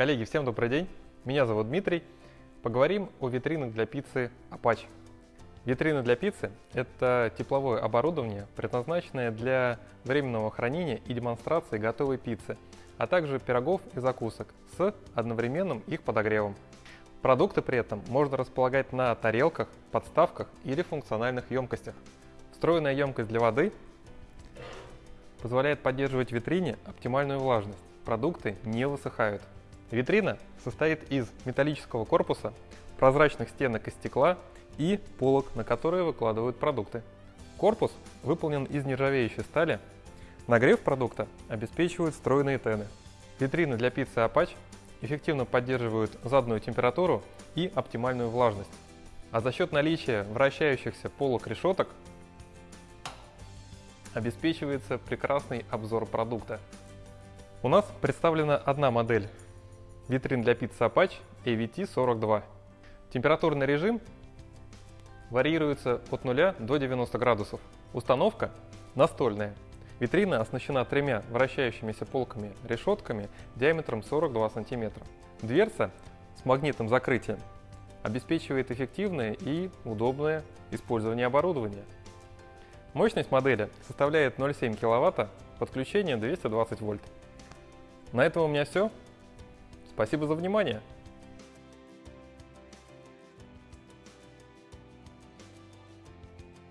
Коллеги, всем добрый день. Меня зовут Дмитрий. Поговорим о витринах для пиццы Apache. Витрины для пиццы – это тепловое оборудование, предназначенное для временного хранения и демонстрации готовой пиццы, а также пирогов и закусок с одновременным их подогревом. Продукты при этом можно располагать на тарелках, подставках или функциональных емкостях. Встроенная емкость для воды позволяет поддерживать в витрине оптимальную влажность. Продукты не высыхают. Витрина состоит из металлического корпуса, прозрачных стенок из стекла и полок, на которые выкладывают продукты. Корпус выполнен из нержавеющей стали. Нагрев продукта обеспечивают встроенные тены. Витрины для пиццы Apache эффективно поддерживают заданную температуру и оптимальную влажность. А за счет наличия вращающихся полок решеток обеспечивается прекрасный обзор продукта. У нас представлена одна модель витрин для пиццы Apache AVT42. Температурный режим варьируется от 0 до 90 градусов. Установка настольная. Витрина оснащена тремя вращающимися полками-решетками диаметром 42 см. Дверца с магнитным закрытием обеспечивает эффективное и удобное использование оборудования. Мощность модели составляет 0,7 кВт, подключение 220 вольт. На этом у меня все. Спасибо за внимание.